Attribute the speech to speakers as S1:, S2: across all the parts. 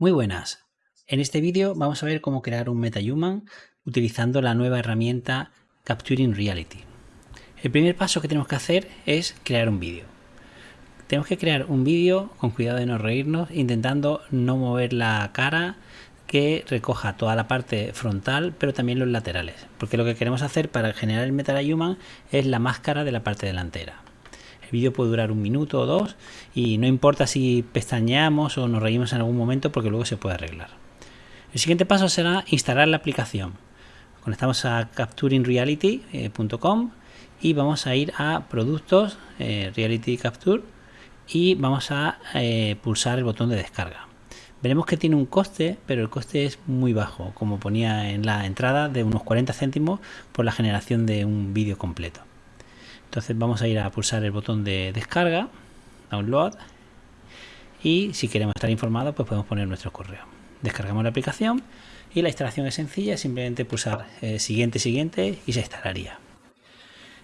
S1: Muy buenas. En este vídeo vamos a ver cómo crear un MetaHuman utilizando la nueva herramienta Capturing Reality. El primer paso que tenemos que hacer es crear un vídeo. Tenemos que crear un vídeo con cuidado de no reírnos, intentando no mover la cara que recoja toda la parte frontal, pero también los laterales. Porque lo que queremos hacer para generar el MetaHuman es la máscara de la parte delantera. El vídeo puede durar un minuto o dos y no importa si pestañeamos o nos reímos en algún momento porque luego se puede arreglar. El siguiente paso será instalar la aplicación. Conectamos a capturingreality.com y vamos a ir a productos, eh, Reality Capture y vamos a eh, pulsar el botón de descarga. Veremos que tiene un coste, pero el coste es muy bajo, como ponía en la entrada, de unos 40 céntimos por la generación de un vídeo completo. Entonces vamos a ir a pulsar el botón de descarga, download, y si queremos estar informados, pues podemos poner nuestro correo. Descargamos la aplicación y la instalación es sencilla, simplemente pulsar eh, siguiente, siguiente y se instalaría.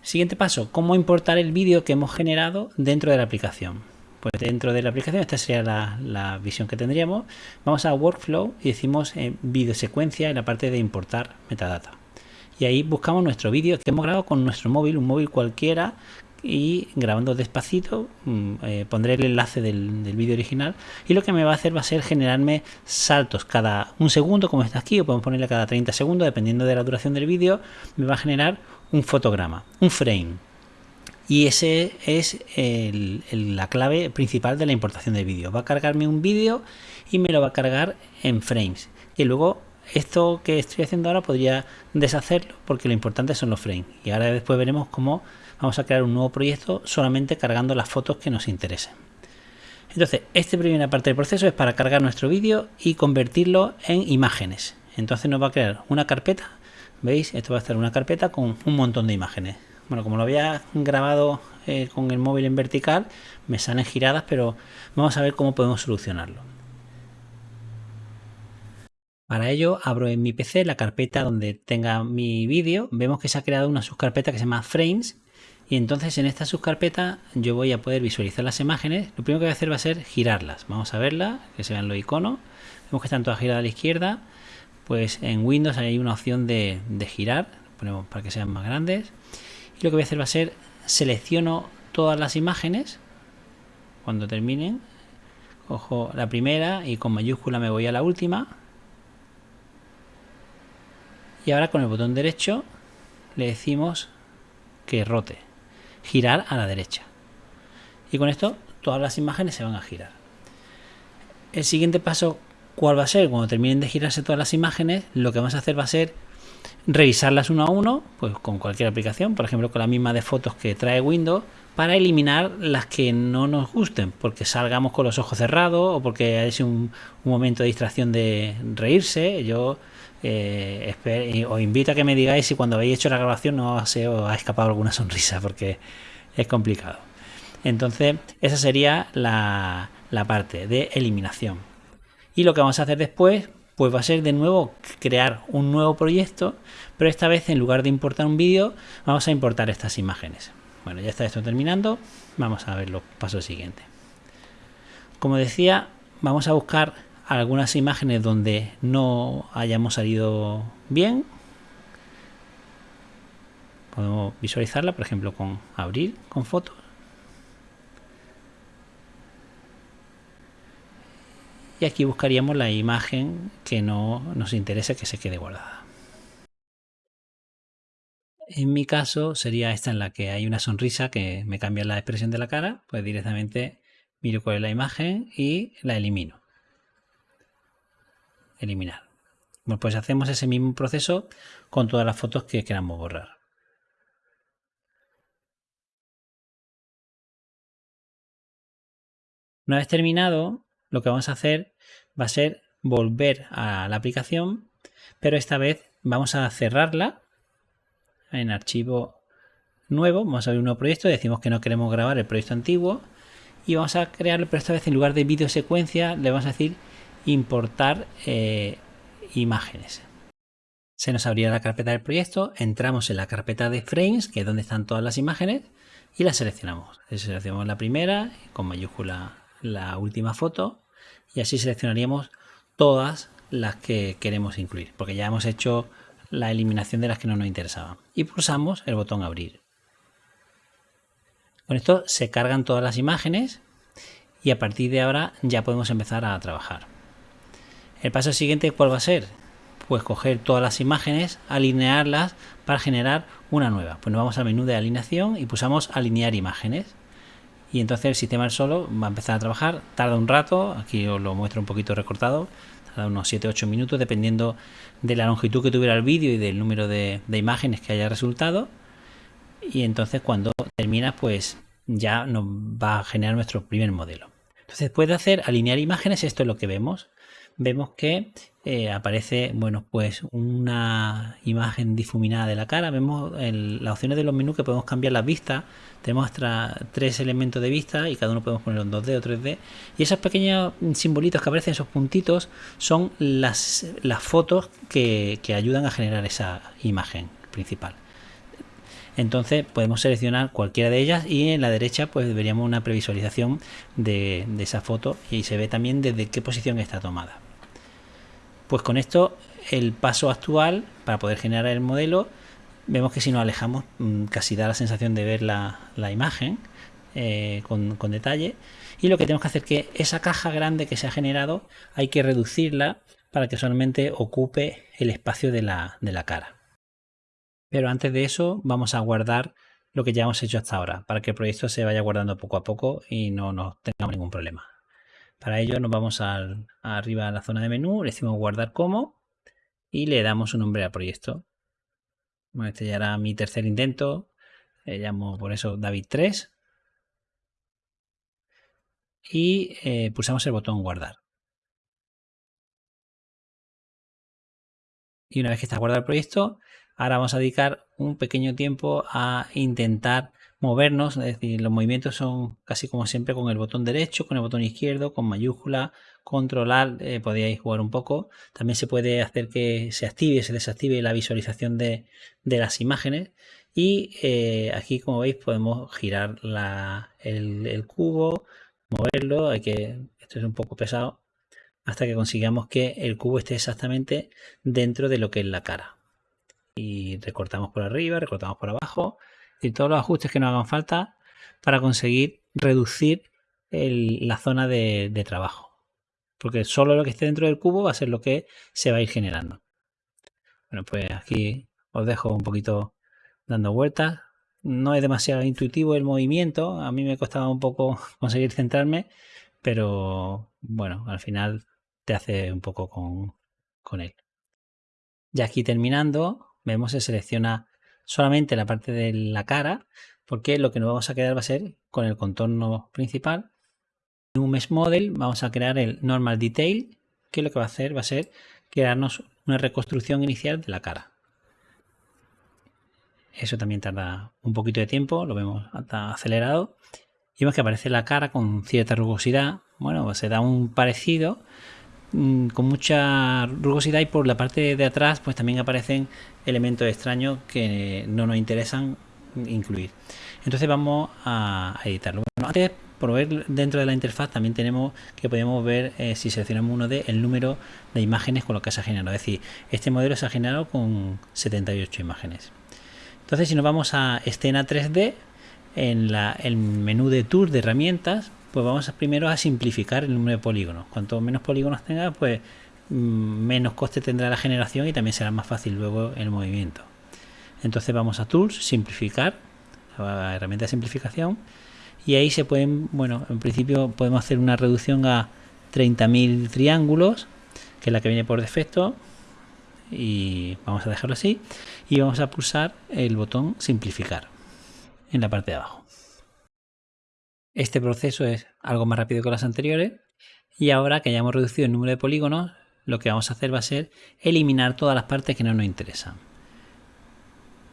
S1: Siguiente paso, cómo importar el vídeo que hemos generado dentro de la aplicación. Pues dentro de la aplicación, esta sería la, visión que tendríamos. Vamos a Workflow y decimos en video secuencia en la parte de importar metadata y ahí buscamos nuestro vídeo que hemos grabado con nuestro móvil, un móvil cualquiera y grabando despacito mm, eh, pondré el enlace del, vídeo original y lo que me va a hacer va a ser generarme saltos. Cada un segundo como está aquí o podemos ponerle cada 30 segundos dependiendo de la duración del vídeo me va a generar un fotograma, un frame. Y ese es la clave principal de la importación de vídeo. Va a cargarme un vídeo y me lo va a cargar en frames. Y luego esto que estoy haciendo ahora podría deshacerlo porque lo importante son los frames. Y ahora después veremos cómo vamos a crear un nuevo proyecto solamente cargando las fotos que nos interesen. Entonces esta primera parte del proceso es para cargar nuestro vídeo y convertirlo en imágenes. Entonces nos va a crear una carpeta veis esto va a ser una carpeta con un montón de imágenes. Bueno como lo había grabado eh, con el móvil en vertical me salen giradas pero vamos a ver cómo podemos solucionarlo para ello abro en mi PC la carpeta donde tenga mi vídeo. Vemos que se ha creado una subcarpeta que se llama Frames. Y entonces en esta subcarpeta yo voy a poder visualizar las imágenes. Lo primero que voy a hacer va a ser girarlas. Vamos a verla, que se vean los iconos. Vemos que están todas giradas a la izquierda. Pues en Windows hay una opción de, de girar. Ponemos para que sean más grandes. Y lo que voy a hacer va a ser selecciono todas las imágenes. Cuando terminen, cojo la primera y con mayúscula me voy a la última y ahora con el botón derecho le decimos que rote, girar a la derecha. Y con esto todas las imágenes se van a girar. El siguiente paso, ¿cuál va a ser? Cuando terminen de girarse todas las imágenes, lo que vamos a hacer va a ser revisarlas uno a uno, pues con cualquier aplicación, por ejemplo con la misma de fotos que trae Windows, para eliminar las que no nos gusten, porque salgamos con los ojos cerrados o porque hay un, un momento de distracción de reírse. Yo eh, os invito a que me digáis si cuando habéis hecho la grabación no os ha escapado alguna sonrisa, porque es complicado. Entonces, esa sería la, la parte de eliminación. Y lo que vamos a hacer después, pues va a ser de nuevo crear un nuevo proyecto, pero esta vez en lugar de importar un vídeo, vamos a importar estas imágenes. Bueno, ya está esto terminando, vamos a ver los pasos siguientes. Como decía, vamos a buscar algunas imágenes donde no hayamos salido bien. Podemos visualizarla, por ejemplo, con abrir con fotos. Y aquí buscaríamos la imagen que no nos interesa que se quede guardada. En mi caso sería esta en la que hay una sonrisa que me cambia la expresión de la cara, pues directamente miro cuál es la imagen y la elimino eliminar. Bueno, pues hacemos ese mismo proceso con todas las fotos que queramos borrar. Una vez terminado, lo que vamos a hacer va a ser volver a la aplicación, pero esta vez vamos a cerrarla en archivo nuevo, vamos a abrir un nuevo proyecto, decimos que no queremos grabar el proyecto antiguo y vamos a crearlo, pero esta vez en lugar de video secuencia le vamos a decir importar eh, imágenes. Se nos abrirá la carpeta del proyecto, entramos en la carpeta de frames, que es donde están todas las imágenes, y las seleccionamos. Seleccionamos la primera, con mayúscula la última foto, y así seleccionaríamos todas las que queremos incluir, porque ya hemos hecho la eliminación de las que no nos interesaban. Y pulsamos el botón abrir. Con esto se cargan todas las imágenes y a partir de ahora ya podemos empezar a trabajar. El paso siguiente, ¿cuál va a ser? Pues coger todas las imágenes, alinearlas para generar una nueva. Pues nos vamos al menú de alineación y pulsamos alinear imágenes. Y entonces el sistema solo va a empezar a trabajar. Tarda un rato, aquí os lo muestro un poquito recortado. Unos 7-8 minutos dependiendo de la longitud que tuviera el vídeo y del número de, de imágenes que haya resultado. Y entonces cuando termina pues ya nos va a generar nuestro primer modelo. Entonces después de hacer alinear imágenes, esto es lo que vemos vemos que eh, aparece bueno pues una imagen difuminada de la cara. Vemos las opciones de los menús que podemos cambiar las vistas. Tenemos hasta tres elementos de vista y cada uno podemos ponerlo en 2D o 3D y esos pequeños simbolitos que aparecen esos puntitos son las, las fotos que, ayudan a generar esa imagen principal. Entonces podemos seleccionar cualquiera de ellas y en la derecha pues veríamos una previsualización de, de esa foto y se ve también desde qué posición está tomada pues con esto el paso actual para poder generar el modelo, vemos que si nos alejamos mm, casi da la sensación de ver la, imagen eh, con, detalle. Y lo que tenemos que hacer es que esa caja grande que se ha generado hay que reducirla para que solamente ocupe el espacio de la, de la cara. Pero antes de eso vamos a guardar lo que ya hemos hecho hasta ahora para que el proyecto se vaya guardando poco a poco y no nos tengamos ningún problema. Para ello nos vamos al, arriba a la zona de menú, le decimos guardar como y le damos un nombre al proyecto. este ya era mi tercer intento, le llamo por eso David 3 y eh, pulsamos el botón guardar. Y una vez que está guardado el proyecto, ahora vamos a dedicar un pequeño tiempo a intentar movernos, es decir, los movimientos son casi como siempre con el botón derecho, con el botón izquierdo, con mayúscula, controlar, eh, podríais jugar un poco. También se puede hacer que se active, se desactive la visualización de, las imágenes. Y eh, aquí, como veis, podemos girar el, cubo, moverlo, hay que, esto es un poco pesado, hasta que consigamos que el cubo esté exactamente dentro de lo que es la cara. Y recortamos por arriba, recortamos por abajo y todos los ajustes que nos hagan falta para conseguir reducir la zona de, trabajo. Porque solo lo que esté dentro del cubo va a ser lo que se va a ir generando. Bueno, pues aquí os dejo un poquito dando vueltas. No es demasiado intuitivo el movimiento. A mí me costaba un poco conseguir centrarme. Pero bueno, al final te hace un poco con, con él. Ya aquí terminando, vemos se selecciona solamente la parte de la cara, porque lo que nos vamos a quedar va a ser con el contorno principal. En un Mesh Model vamos a crear el Normal Detail, que lo que va a hacer va a ser crearnos una reconstrucción inicial de la cara. Eso también tarda un poquito de tiempo, lo vemos hasta acelerado. Y vemos que aparece la cara con cierta rugosidad. Bueno, se da un parecido con mucha rugosidad y por la parte de atrás pues también aparecen elementos extraños que no nos interesan incluir. Entonces vamos a editarlo. Bueno, antes por ver dentro de la interfaz también tenemos que podemos ver eh, si seleccionamos uno de el número de imágenes con lo que se ha generado. Es decir, este modelo se ha generado con 78 imágenes. Entonces si nos vamos a escena 3D, en la, el menú de tour de herramientas pues vamos a, primero a simplificar el número de polígonos. Cuanto menos polígonos tenga, pues mm, menos coste tendrá la generación y también será más fácil luego el movimiento. Entonces vamos a Tools, simplificar, la herramienta de simplificación y ahí se pueden, bueno, en principio podemos hacer una reducción a 30.000 triángulos, que es la que viene por defecto y vamos a dejarlo así y vamos a pulsar el botón simplificar en la parte de abajo. Este proceso es algo más rápido que los anteriores y ahora que hayamos reducido el número de polígonos, lo que vamos a hacer va a ser eliminar todas las partes que no nos interesan.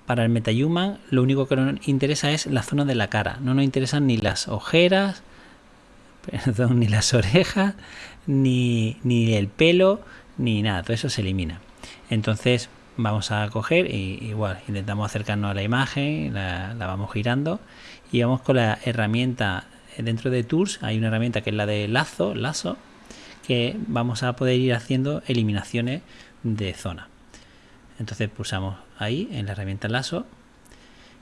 S1: Para el MetaHuman lo único que nos interesa es la zona de la cara, no nos interesan ni las ojeras, perdón, ni las orejas, ni, el pelo, ni nada, todo eso se elimina. Entonces vamos a coger y igual intentamos acercarnos a la imagen, la vamos girando y vamos con la herramienta dentro de Tools hay una herramienta que es la de lazo, lazo, que vamos a poder ir haciendo eliminaciones de zona. Entonces pulsamos ahí en la herramienta lazo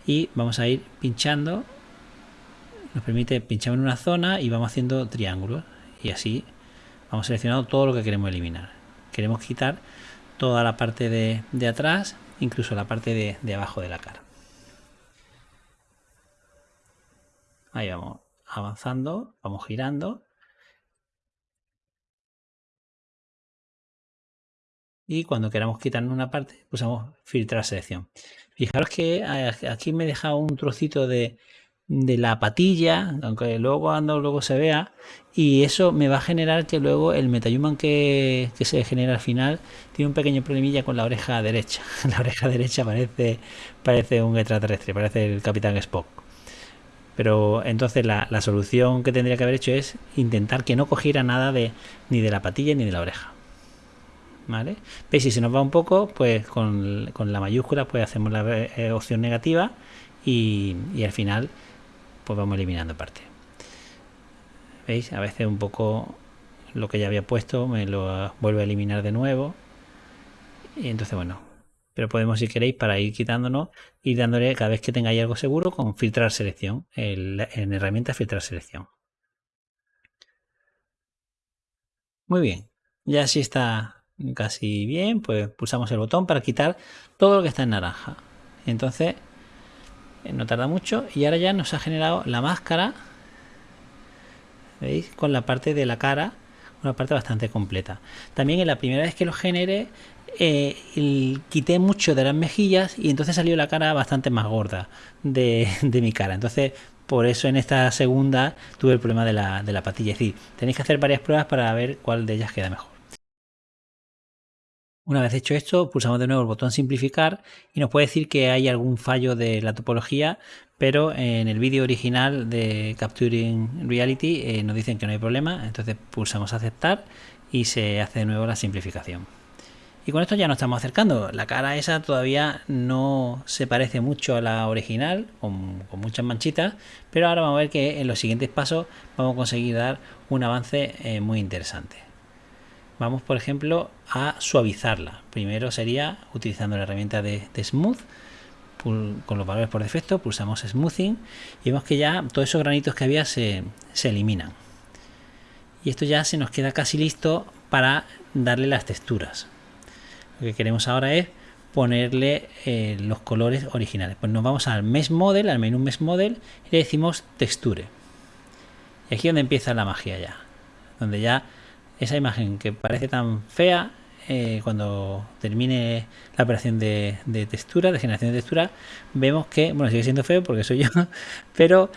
S1: y vamos a ir pinchando. Nos permite pinchar en una zona y vamos haciendo triángulos y así vamos seleccionando todo lo que queremos eliminar. Queremos quitar toda la parte de, de atrás, incluso la parte de, de abajo de la cara. Ahí vamos avanzando, vamos girando. Y cuando queramos quitar una parte, pulsamos filtrar selección. Fijaros que aquí me he dejado un trocito de, de la patilla, aunque luego cuando luego se vea, y eso me va a generar que luego el MetaHuman que, que se genera al final tiene un pequeño problemilla con la oreja derecha. La oreja derecha parece, parece un extraterrestre, parece el Capitán Spock. Pero entonces la, solución que tendría que haber hecho es intentar que no cogiera nada de ni de la patilla ni de la oreja. ¿Vale? ¿Veis? Si se nos va un poco, pues con, la mayúscula pues hacemos la eh, opción negativa y, al final pues vamos eliminando parte. ¿Veis? A veces un poco lo que ya había puesto me lo vuelve a eliminar de nuevo. Y entonces, bueno, pero podemos si queréis para ir quitándonos ir dándole cada vez que tengáis algo seguro con filtrar selección en herramienta filtrar selección. Muy bien ya si está casi bien pues pulsamos el botón para quitar todo lo que está en naranja. Entonces eh, no tarda mucho y ahora ya nos ha generado la máscara veis con la parte de la cara una parte bastante completa. También en la primera vez que lo genere eh, quité mucho de las mejillas y entonces salió la cara bastante más gorda de, mi cara. Entonces, por eso en esta segunda tuve el problema de la, patilla. Es decir, tenéis que hacer varias pruebas para ver cuál de ellas queda mejor. Una vez hecho esto, pulsamos de nuevo el botón simplificar y nos puede decir que hay algún fallo de la topología, pero en el vídeo original de Capturing Reality eh, nos dicen que no hay problema, entonces pulsamos aceptar y se hace de nuevo la simplificación. Y con esto ya nos estamos acercando. La cara esa todavía no se parece mucho a la original, con, muchas manchitas, pero ahora vamos a ver que en los siguientes pasos vamos a conseguir dar un avance eh, muy interesante. Vamos, por ejemplo, a suavizarla. Primero sería utilizando la herramienta de, Smooth, con los valores por defecto, pulsamos Smoothing y vemos que ya todos esos granitos que había se, se eliminan. Y esto ya se nos queda casi listo para darle las texturas. Lo que queremos ahora es ponerle eh, los colores originales. Pues nos vamos al Mesh Model, al menú Mesh Model y le decimos Texture. Y aquí es donde empieza la magia ya. Donde ya esa imagen que parece tan fea, eh, cuando termine la operación de, de, textura, de generación de textura, vemos que, bueno, sigue siendo feo porque soy yo, pero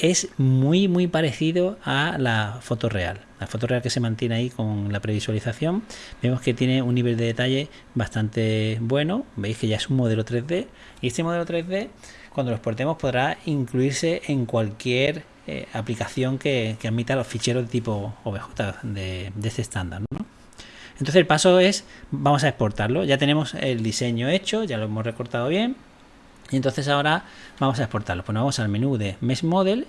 S1: es muy muy parecido a la foto real. La foto real que se mantiene ahí con la previsualización, vemos que tiene un nivel de detalle bastante bueno. Veis que ya es un modelo 3D y este modelo 3D cuando lo exportemos podrá incluirse en cualquier eh, aplicación que, admita los ficheros de tipo OBJ de, este estándar. Entonces el paso es, vamos a exportarlo. Ya tenemos el diseño hecho, ya lo hemos recortado bien y entonces ahora vamos a exportarlo. Pues nos vamos al menú de Mesh Model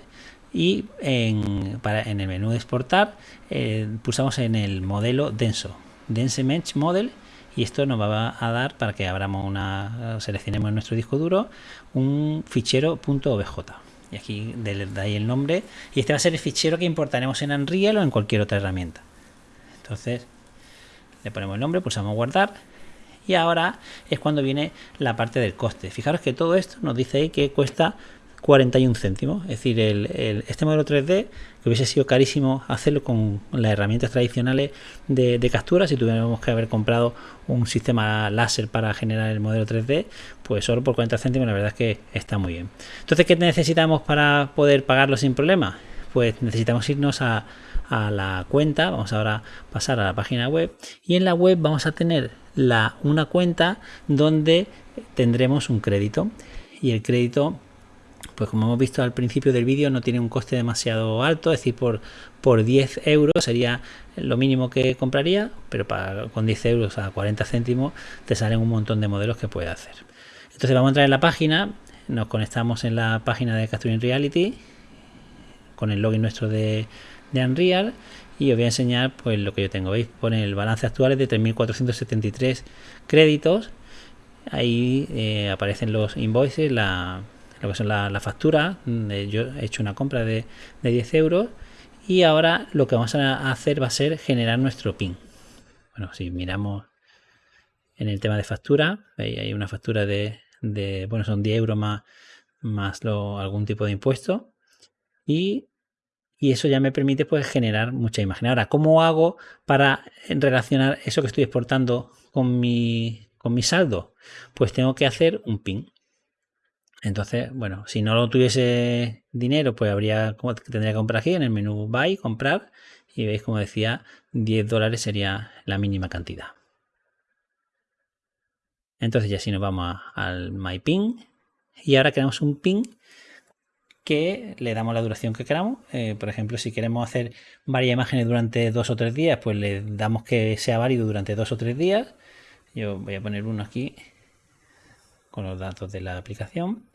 S1: y en, el menú de exportar eh, pulsamos en el modelo denso, Dense Mesh Model y esto nos va a dar para que abramos una, seleccionemos nuestro disco duro un fichero .obj y aquí de, ahí el nombre. Y este va a ser el fichero que importaremos en Unreal o en cualquier otra herramienta. Entonces le ponemos el nombre, pulsamos guardar y ahora es cuando viene la parte del coste. Fijaros que todo esto nos dice ahí que cuesta 41 céntimos. Es decir, este modelo 3D, que hubiese sido carísimo hacerlo con las herramientas tradicionales de, captura, si tuviéramos que haber comprado un sistema láser para generar el modelo 3D, pues solo por 40 céntimos la verdad es que está muy bien. Entonces, ¿qué necesitamos para poder pagarlo sin problema? Pues necesitamos irnos a, a la cuenta, vamos ahora a pasar a la página web. Y en la web vamos a tener la, una cuenta donde tendremos un crédito. Y el crédito pues como hemos visto al principio del vídeo no tiene un coste demasiado alto, es decir, por, por 10 euros sería lo mínimo que compraría, pero para, con 10 euros a 40 céntimos te salen un montón de modelos que puede hacer. Entonces vamos a entrar en la página, nos conectamos en la página de Capturing Reality con el login nuestro de, de Unreal y os voy a enseñar pues lo que yo tengo. ¿Veis? Pone el balance actual es de 3.473 créditos. Ahí eh, aparecen los invoices, la, lo que son la, la factura. Yo he hecho una compra de, de 10 euros y ahora lo que vamos a hacer va a ser generar nuestro PIN. Bueno, si miramos en el tema de factura, hay una factura de, bueno, son 10 euros más, más algún tipo de impuesto. Y, eso ya me permite pues generar mucha imagen. Ahora, ¿cómo hago para relacionar eso que estoy exportando con mi, con mi saldo? Pues tengo que hacer un PIN. Entonces, bueno, si no lo tuviese dinero, pues habría tendría que comprar aquí en el menú Buy, comprar, y veis como decía, 10 dólares sería la mínima cantidad. Entonces ya si nos vamos al MyPin y ahora queremos un pin que le damos la duración que queramos. Eh, por ejemplo, si queremos hacer varias imágenes durante dos o tres días, pues le damos que sea válido durante dos o tres días. Yo voy a poner uno aquí con los datos de la aplicación.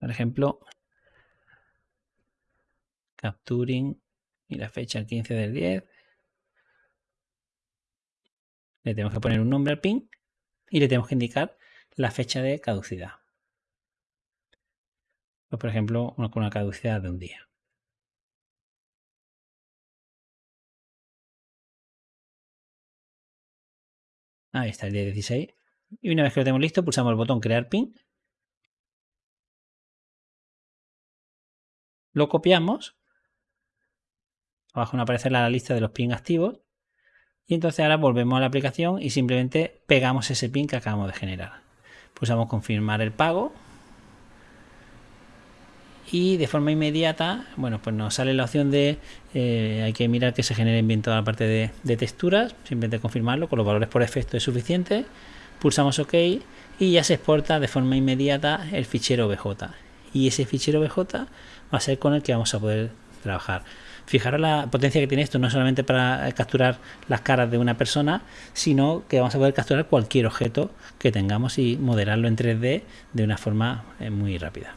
S1: Por ejemplo, capturing y la fecha el 15 del 10. Le tenemos que poner un nombre al pin y le tenemos que indicar la fecha de caducidad. Por ejemplo, una, con una caducidad de un día. Ahí está el día 16. Y una vez que lo tenemos listo, pulsamos el botón crear pin. Lo copiamos. Abajo nos aparece la lista de los pin activos. Y entonces ahora volvemos a la aplicación y simplemente pegamos ese pin que acabamos de generar. Pulsamos confirmar el pago. Y de forma inmediata, bueno, pues nos sale la opción de, eh, hay que mirar que se genere bien toda la parte de, de texturas, simplemente confirmarlo, con los valores por efecto es suficiente. Pulsamos OK y ya se exporta de forma inmediata el fichero BJ. Y ese fichero BJ va a ser con el que vamos a poder trabajar. Fijaros la potencia que tiene esto, no solamente para capturar las caras de una persona, sino que vamos a poder capturar cualquier objeto que tengamos y modelarlo en 3D de una forma eh, muy rápida.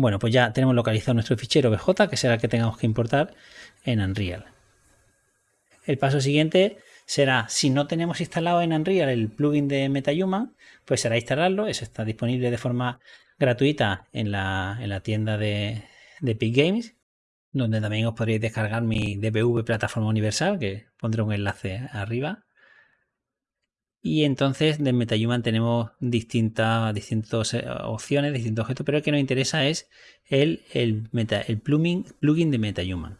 S1: Bueno, pues ya tenemos localizado nuestro fichero BJ, que será el que tengamos que importar en Unreal. El paso siguiente será, si no tenemos instalado en Unreal el plugin de MetaHuman, pues será instalarlo. Eso está disponible de forma gratuita en la tienda de, de Epic Games, donde también os podréis descargar mi DPV plataforma universal, que pondré un enlace arriba. Y entonces de MetaHuman tenemos distintas, distintas eh, opciones, distintos objetos, pero el que nos interesa es el, el, meta, el plugin, plugin de MetaHuman.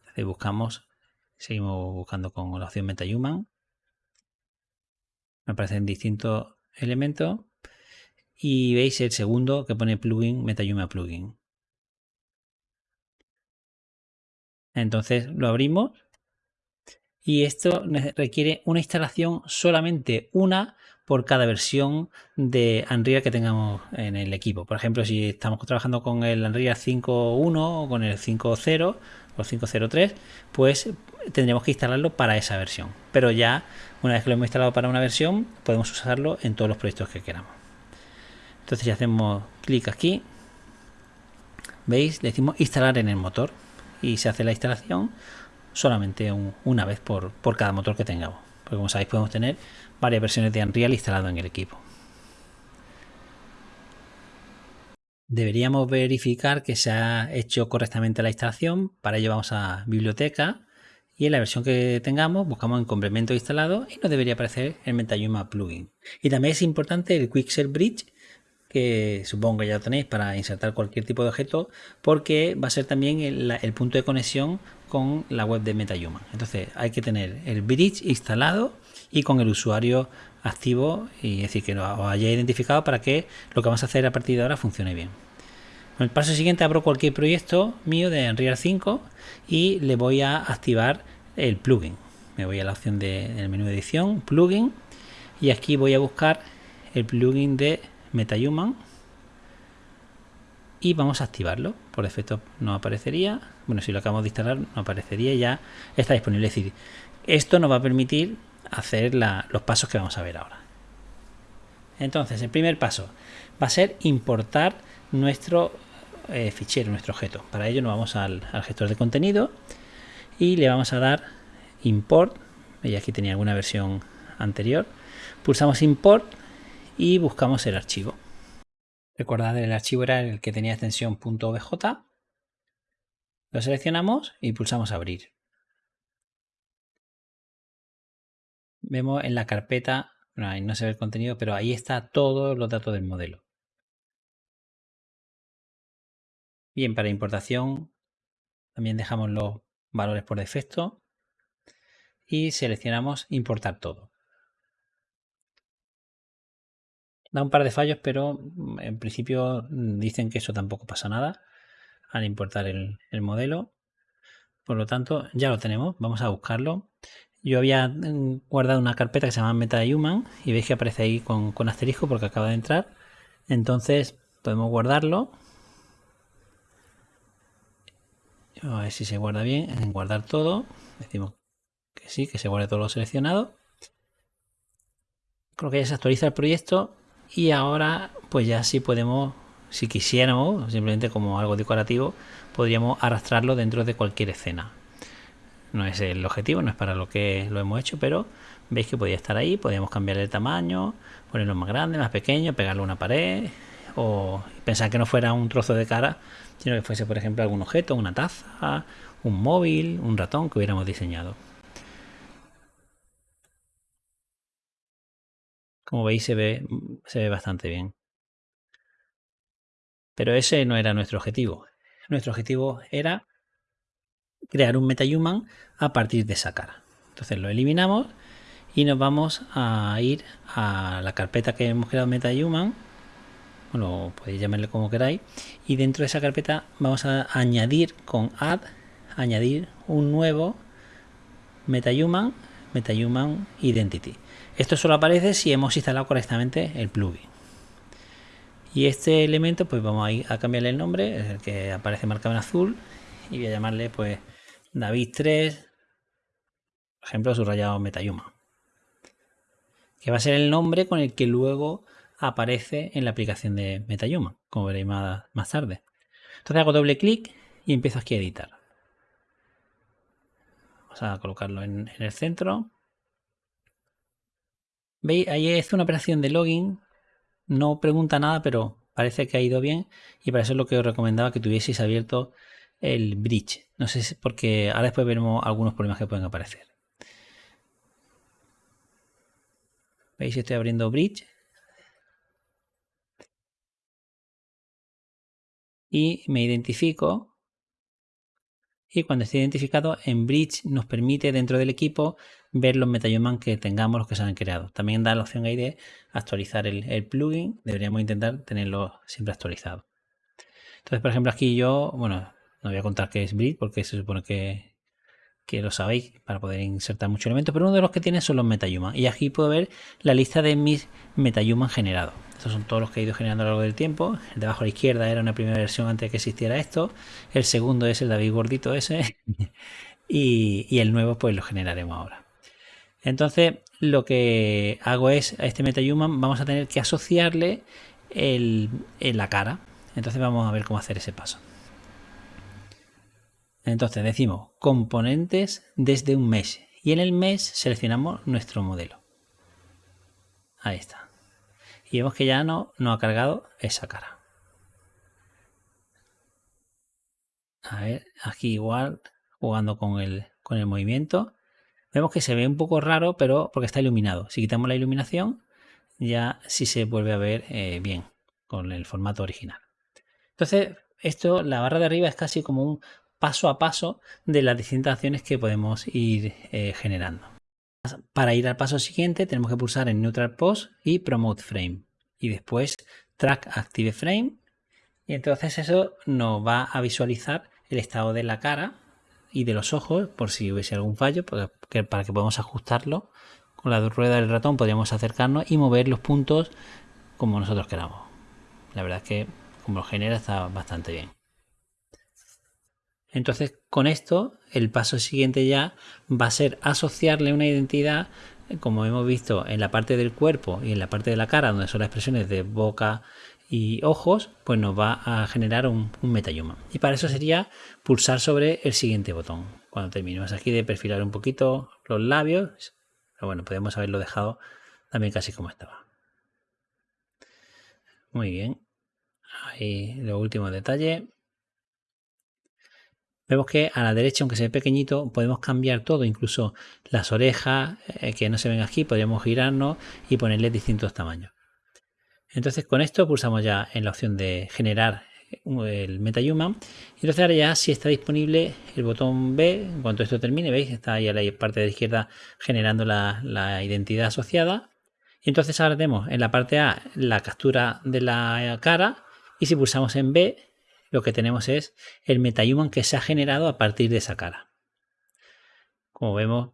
S1: Entonces buscamos, seguimos buscando con la opción MetaHuman. Me aparecen distintos elementos. Y veis el segundo que pone plugin, MetaHuman plugin. Entonces lo abrimos y esto requiere una instalación solamente una por cada versión de Unreal que tengamos en el equipo. Por ejemplo, si estamos trabajando con el Unreal 5.1 o con el 5.0 o 5.03, pues tendremos que instalarlo para esa versión. Pero ya una vez que lo hemos instalado para una versión, podemos usarlo en todos los proyectos que queramos. Entonces ya hacemos clic aquí, veis, le decimos instalar en el motor y se hace la instalación solamente una vez por, por cada motor que tengamos. Porque como sabéis podemos tener varias versiones de Unreal instalado en el equipo. Deberíamos verificar que se ha hecho correctamente la instalación. Para ello vamos a biblioteca y en la versión que tengamos buscamos en complemento instalado y nos debería aparecer el MetaHuman plugin. Y también es importante el Quixel Bridge que supongo que ya lo tenéis para insertar cualquier tipo de objeto, porque va a ser también el, punto de conexión con la web de MetaHuman. Entonces hay que tener el bridge instalado y con el usuario activo, y decir, que lo haya identificado para que lo que vamos a hacer a partir de ahora funcione bien. En el paso siguiente abro cualquier proyecto mío de Unreal 5 y le voy a activar el plugin. Me voy a la opción del de, menú de edición, plugin, y aquí voy a buscar el plugin de MetaHuman y vamos a activarlo. Por defecto no aparecería. Bueno, si lo acabamos de instalar, no aparecería ya está disponible. Es decir, esto nos va a permitir hacer los pasos que vamos a ver ahora. Entonces, el primer paso, va a ser importar nuestro eh, fichero, nuestro objeto. Para ello nos vamos al, gestor de contenido y le vamos a dar import. Y aquí tenía alguna versión anterior. Pulsamos import y buscamos el archivo. Recordad, el archivo era el que tenía extensión .obj. Lo seleccionamos y pulsamos abrir. Vemos en la carpeta, no se ve el contenido, pero ahí está todos los datos del modelo. Bien, para importación también dejamos los valores por defecto y seleccionamos importar todo. Da un par de fallos, pero mm, en principio mm, dicen que eso tampoco pasa nada al importar el, modelo. Por lo tanto, ya lo tenemos. Vamos a buscarlo. Yo había mm, guardado una carpeta que se llama MetaHuman y veis que aparece ahí con, con asterisco porque acaba de entrar. Entonces podemos guardarlo a ver si se guarda bien en guardar todo decimos que sí, que se guarde todo lo seleccionado creo que ya se actualiza el proyecto y ahora pues ya sí podemos si quisiéramos simplemente como algo decorativo podríamos arrastrarlo dentro de cualquier escena no es el objetivo, no es para lo que lo hemos hecho pero veis que podía estar ahí, podríamos cambiar el tamaño ponerlo más grande, más pequeño, pegarlo a una pared o pensar que no fuera un trozo de cara sino que fuese, por ejemplo, algún objeto, una taza, un móvil, un ratón que hubiéramos diseñado. Como veis se ve, se ve bastante bien. Pero ese no era nuestro objetivo. Nuestro objetivo era crear un MetaHuman a partir de esa cara. Entonces lo eliminamos y nos vamos a ir a la carpeta que hemos creado MetaHuman bueno, podéis llamarle como queráis, y dentro de esa carpeta vamos a añadir con add, añadir un nuevo MetaHuman, MetaHuman Identity. Esto solo aparece si hemos instalado correctamente el plugin. Y este elemento, pues vamos a, ir a cambiarle el nombre, es el que aparece marcado en azul, y voy a llamarle pues David 3, por ejemplo, subrayado MetaHuman. Que va a ser el nombre con el que luego aparece en la aplicación de MetaHuman, como veréis más, tarde. Entonces hago doble clic y empiezo aquí a editar. Vamos a colocarlo en, el centro. ¿Veis? Ahí es una operación de login. No pregunta nada, pero parece que ha ido bien. Y para eso es lo que os recomendaba que tuvieseis abierto el bridge. No sé si porque ahora después veremos algunos problemas que pueden aparecer. ¿Veis? Estoy abriendo bridge y me identifico y cuando esté identificado en Bridge nos permite dentro del equipo ver los MetaHuman que tengamos, los que se han creado. También da la opción ahí de actualizar el, plugin, deberíamos intentar tenerlo siempre actualizado. Entonces, por ejemplo, aquí yo, bueno, no voy a contar qué es Bridge porque se supone que, que lo sabéis para poder insertar muchos elementos, pero uno de los que tiene son los MetaHuman. Y aquí puedo ver la lista de mis MetaHuman generados. Estos son todos los que he ido generando a lo largo del tiempo. El de abajo a la izquierda era una primera versión antes de que existiera esto. El segundo es el David gordito ese. y, el nuevo pues lo generaremos ahora. Entonces lo que hago es a este MetaHuman vamos a tener que asociarle la cara. Entonces vamos a ver cómo hacer ese paso. Entonces decimos componentes desde un mes y en el mes seleccionamos nuestro modelo. Ahí está y vemos que ya no, no ha cargado esa cara. A ver, aquí igual, jugando con el, con el movimiento. Vemos que se ve un poco raro, pero porque está iluminado. Si quitamos la iluminación, ya sí se vuelve a ver eh, bien con el formato original. Entonces, esto, la barra de arriba es casi como un paso a paso de las distintas acciones que podemos ir eh, generando. Para ir al paso siguiente tenemos que pulsar en Neutral Pose y Promote Frame. Y después Track Active Frame. Y entonces eso nos va a visualizar el estado de la cara y de los ojos por si hubiese algún fallo, para que podamos ajustarlo. Con la rueda del ratón podríamos acercarnos y mover los puntos como nosotros queramos. La verdad es que como lo genera está bastante bien. Entonces con esto el paso siguiente ya va a ser asociarle una identidad como hemos visto en la parte del cuerpo y en la parte de la cara donde son las expresiones de boca y ojos, pues nos va a generar un, un MetaHuman. Y para eso sería pulsar sobre el siguiente botón. Cuando terminemos aquí de perfilar un poquito los labios, pero bueno, podemos haberlo dejado también casi como estaba. Muy bien. Ahí los últimos detalles. Vemos que a la derecha, aunque se ve pequeñito, podemos cambiar todo, incluso las orejas eh, que no se ven aquí, podríamos girarnos y ponerle distintos tamaños. Entonces con esto pulsamos ya en la opción de generar el MetaHuman. Y entonces ahora ya si está disponible el botón B, en cuanto esto termine, veis, está ahí a la parte de izquierda generando la, la identidad asociada. Y entonces ahora tenemos en la parte A la captura de la cara y si pulsamos en B lo que tenemos es el MetaHuman que se ha generado a partir de esa cara. Como vemos,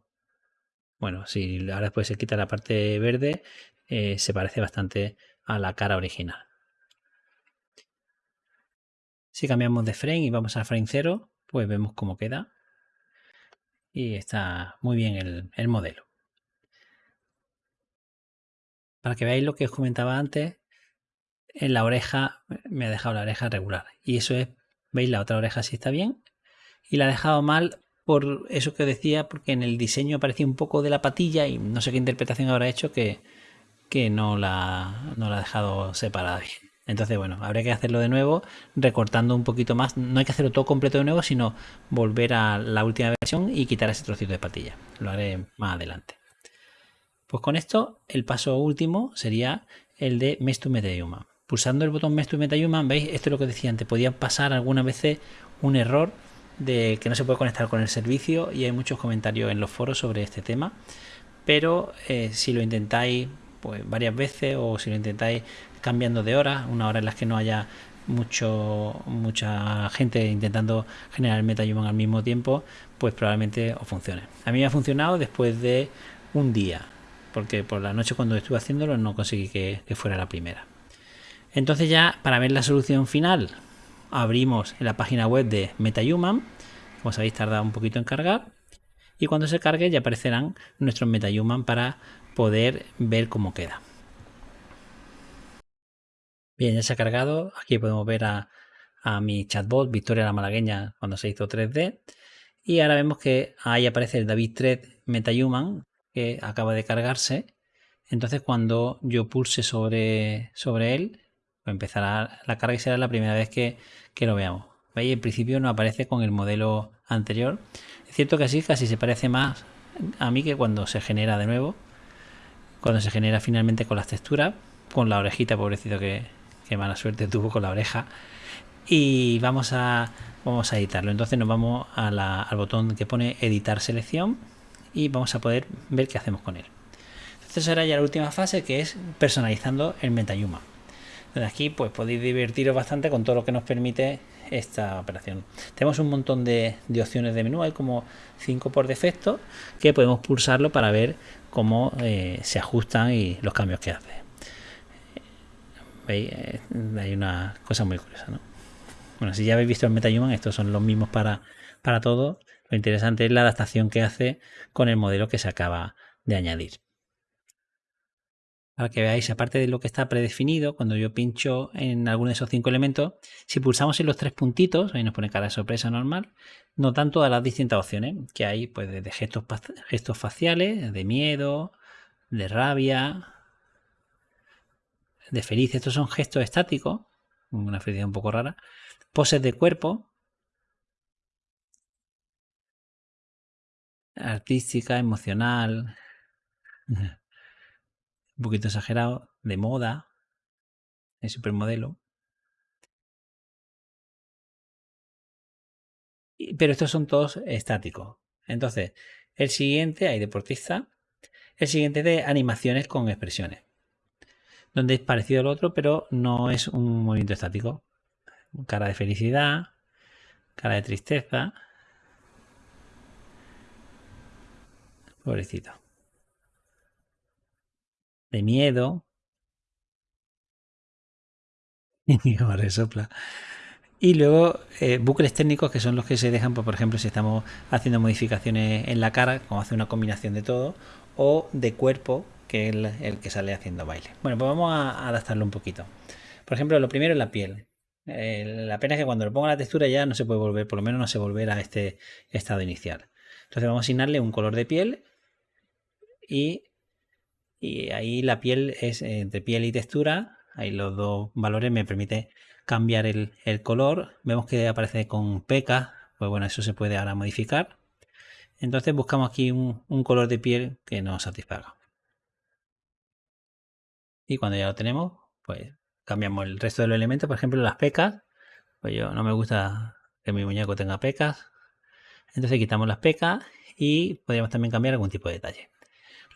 S1: bueno, si ahora después se quita la parte verde, eh, se parece bastante a la cara original. Si cambiamos de frame y vamos al frame 0, pues vemos cómo queda. Y está muy bien el, el modelo. Para que veáis lo que os comentaba antes, en la oreja me ha dejado la oreja regular. Y eso es, veis, la otra oreja sí está bien. Y la ha dejado mal por eso que decía, porque en el diseño aparecía un poco de la patilla y no sé qué interpretación habrá hecho que, que no la, no la ha dejado separada bien. Entonces, bueno, habría que hacerlo de nuevo, recortando un poquito más. No hay que hacerlo todo completo de nuevo, sino volver a la última versión y quitar ese trocito de patilla. Lo haré más adelante. Pues con esto, el paso último sería el de MetaHuman. Pulsando el botón Mesh to MetaHuman, veis, esto es lo que decía antes, podía pasar algunas veces un error de que no se puede conectar con el servicio y hay muchos comentarios en los foros sobre este tema. Pero eh, si lo intentáis pues varias veces o si lo intentáis cambiando de hora, una hora en las que no haya mucho mucha gente intentando generar el MetaHuman al mismo tiempo, pues probablemente os funcione. A mí me ha funcionado después de un día, porque por la noche cuando estuve haciéndolo no conseguí que fuera la primera. Entonces ya para ver la solución final abrimos la página web de MetaHuman, como sabéis tarda un poquito en cargar, y cuando se cargue ya aparecerán nuestros MetaHuman para poder ver cómo queda. Bien, ya se ha cargado. Aquí podemos ver a, mi chatbot, Victoria la Malagueña, cuando se hizo 3D. Y ahora vemos que ahí aparece el David 3 MetaHuman, que acaba de cargarse. Entonces cuando yo pulse sobre, sobre él, empezará la carga y será la primera vez que, que lo veamos. ¿Veis? En principio no aparece con el modelo anterior. Es cierto que así casi se parece más a mí que cuando se genera de nuevo cuando se genera finalmente con las texturas, con la orejita, pobrecito que, mala suerte tuvo con la oreja. Y vamos a, vamos a editarlo. Entonces nos vamos al botón que pone editar selección y vamos a poder ver qué hacemos con él. Entonces ahora ya la última fase que es personalizando el MetaHuman. Aquí pues podéis divertiros bastante con todo lo que nos permite esta operación. Tenemos un montón de, opciones de menú, hay como 5 por defecto que podemos pulsarlo para ver cómo eh, se ajustan y los cambios que hace. ¿Veis? Eh, hay una cosa muy curiosa, ¿no? Bueno, si ya habéis visto el MetaHuman, estos son los mismos para, para todo. Lo interesante es la adaptación que hace con el modelo que se acaba de añadir para que veáis, aparte de lo que está predefinido, cuando yo pincho en alguno de esos cinco elementos, si pulsamos en los tres puntitos, ahí nos pone cara de sorpresa normal, notan todas las distintas opciones que hay, pues de gestos, gestos faciales, de miedo, de rabia, de feliz, estos son gestos estáticos, una felicidad un poco rara, poses de cuerpo, artística, emocional, un poquito exagerado, de moda, de supermodelo. Pero estos son todos estáticos. Entonces, el siguiente, hay deportista. El siguiente de animaciones con expresiones. Donde es parecido al otro, pero no es un movimiento estático. Cara de felicidad, cara de tristeza. Pobrecito de miedo. Y luego eh, bucles técnicos que son los que se dejan, pues, por ejemplo, si estamos haciendo modificaciones en la cara, como hace una combinación de todo, o de cuerpo, que es el, que sale haciendo baile. Bueno, pues vamos a adaptarlo un poquito. Por ejemplo, lo primero es la piel. Eh, la pena es que cuando le ponga la textura ya no se puede volver, por lo menos no se volverá a este estado inicial. Entonces vamos a asignarle un color de piel y, y ahí la piel es entre piel y textura. Ahí los dos valores me permiten cambiar el, color. Vemos que aparece con pecas, pues bueno, eso se puede ahora modificar. Entonces buscamos aquí un, un color de piel que nos satisfaga. Y cuando ya lo tenemos, pues cambiamos el resto de los elementos, por ejemplo las pecas, pues yo no me gusta que mi muñeco tenga pecas, entonces quitamos las pecas y podríamos también cambiar algún tipo de detalle.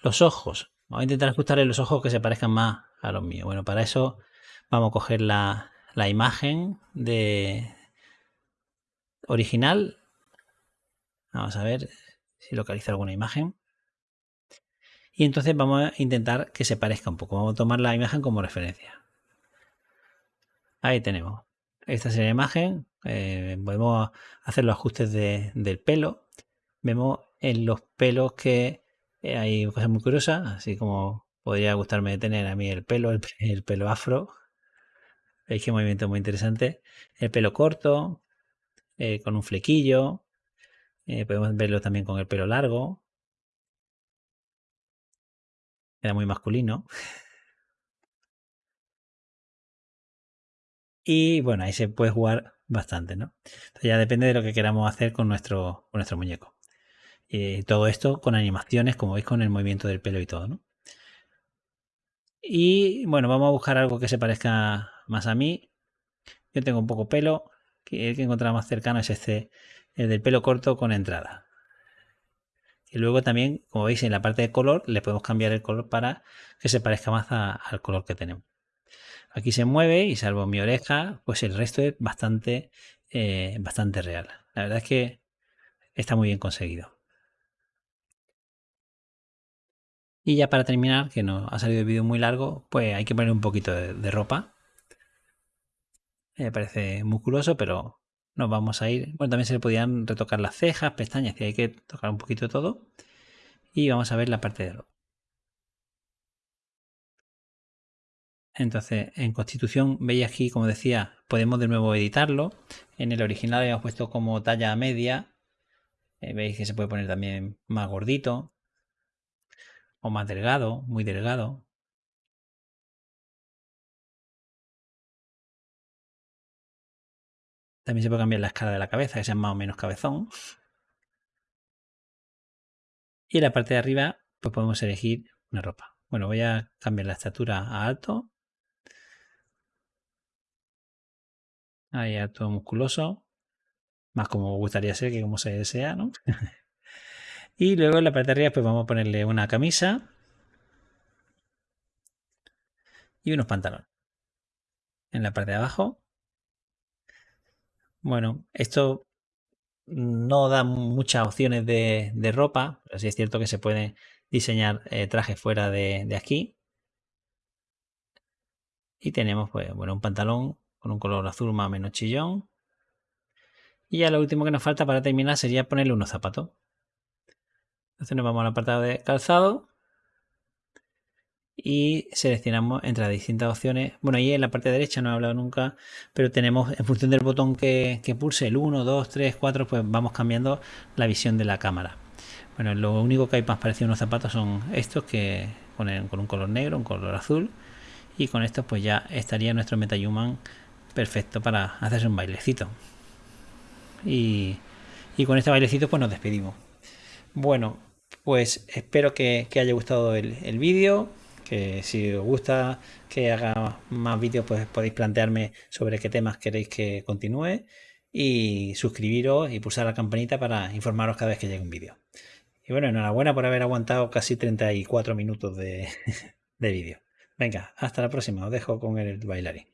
S1: Los ojos, vamos a intentar ajustarle los ojos que se parezcan más a los míos. Bueno, para eso vamos a coger la, imagen de original. Vamos a ver si localiza alguna imagen. Y entonces vamos a intentar que se parezca un poco. Vamos a tomar la imagen como referencia. Ahí tenemos. Esta es la imagen. Eh, podemos hacer los ajustes del pelo. Vemos en los pelos que eh, hay cosas muy curiosas, así como podría gustarme tener a mí el pelo, el, pelo afro. Veis que movimiento muy interesante. El pelo corto, eh, con un flequillo. podemos verlo también con el pelo largo. Queda muy masculino. Y bueno, ahí se puede jugar bastante, ¿no? Entonces ya depende de lo que queramos hacer con nuestro muñeco. Y todo esto con animaciones, como veis, con el movimiento del pelo y todo, ¿no? Y bueno, vamos a buscar algo que se parezca más a mí. Yo tengo un poco pelo, el que encontramos más cercano es este, el del pelo corto con entrada. Y luego también, como veis en la parte de color, le podemos cambiar el color para que se parezca más al color que tenemos. Aquí se mueve y salvo mi oreja, pues el resto es bastante, eh, bastante real. La verdad es que está muy bien conseguido. Y ya para terminar, que no ha salido el vídeo muy largo, pues hay que poner un poquito de, ropa. Me parece musculoso, pero nos vamos a ir. Bueno, también se le podían retocar las cejas, pestañas, y hay que tocar un poquito todo. Y vamos a ver la parte de ropa. Entonces, en Constitución, veis aquí, como decía, podemos de nuevo editarlo. En el original habíamos puesto como talla media. Eh, veis que se puede poner también más gordito. O más delgado, muy delgado. También se puede cambiar la escala de la cabeza, que sea más o menos cabezón. Y en la parte de arriba, pues podemos elegir una ropa. Bueno, voy a cambiar la estatura a alto Ahí todo musculoso. Más como gustaría ser que como se desea, ¿no? y luego en la parte de arriba pues vamos a ponerle una camisa. Y unos pantalones. En la parte de abajo. Bueno, esto no da muchas opciones de, ropa, pero es cierto que se pueden diseñar eh, trajes fuera de, de, aquí. Y tenemos pues, bueno, un pantalón con un color azul más o menos chillón. Y ya lo último que nos falta para terminar sería ponerle unos zapatos. Entonces nos vamos al apartado de calzado y seleccionamos entre las distintas opciones. Bueno, ahí en la parte derecha no he hablado nunca, pero tenemos en función del botón que, pulse el 1, 2, 3, 4, pues vamos cambiando la visión de la cámara. Bueno, lo único que hay más parecido a unos zapatos son estos que ponen con un color negro, un color azul y con estos pues ya estaría nuestro MetaHuman perfecto para hacerse un bailecito. Y, con este bailecito pues nos despedimos. Bueno, pues espero que, haya gustado el, vídeo, que si os gusta que haga más vídeos pues podéis plantearme sobre qué temas queréis que continúe y suscribiros y pulsar la campanita para informaros cada vez que llegue un vídeo. Y bueno, enhorabuena por haber aguantado casi 34 minutos de, de vídeo. Venga, hasta la próxima, os dejo con el bailarín.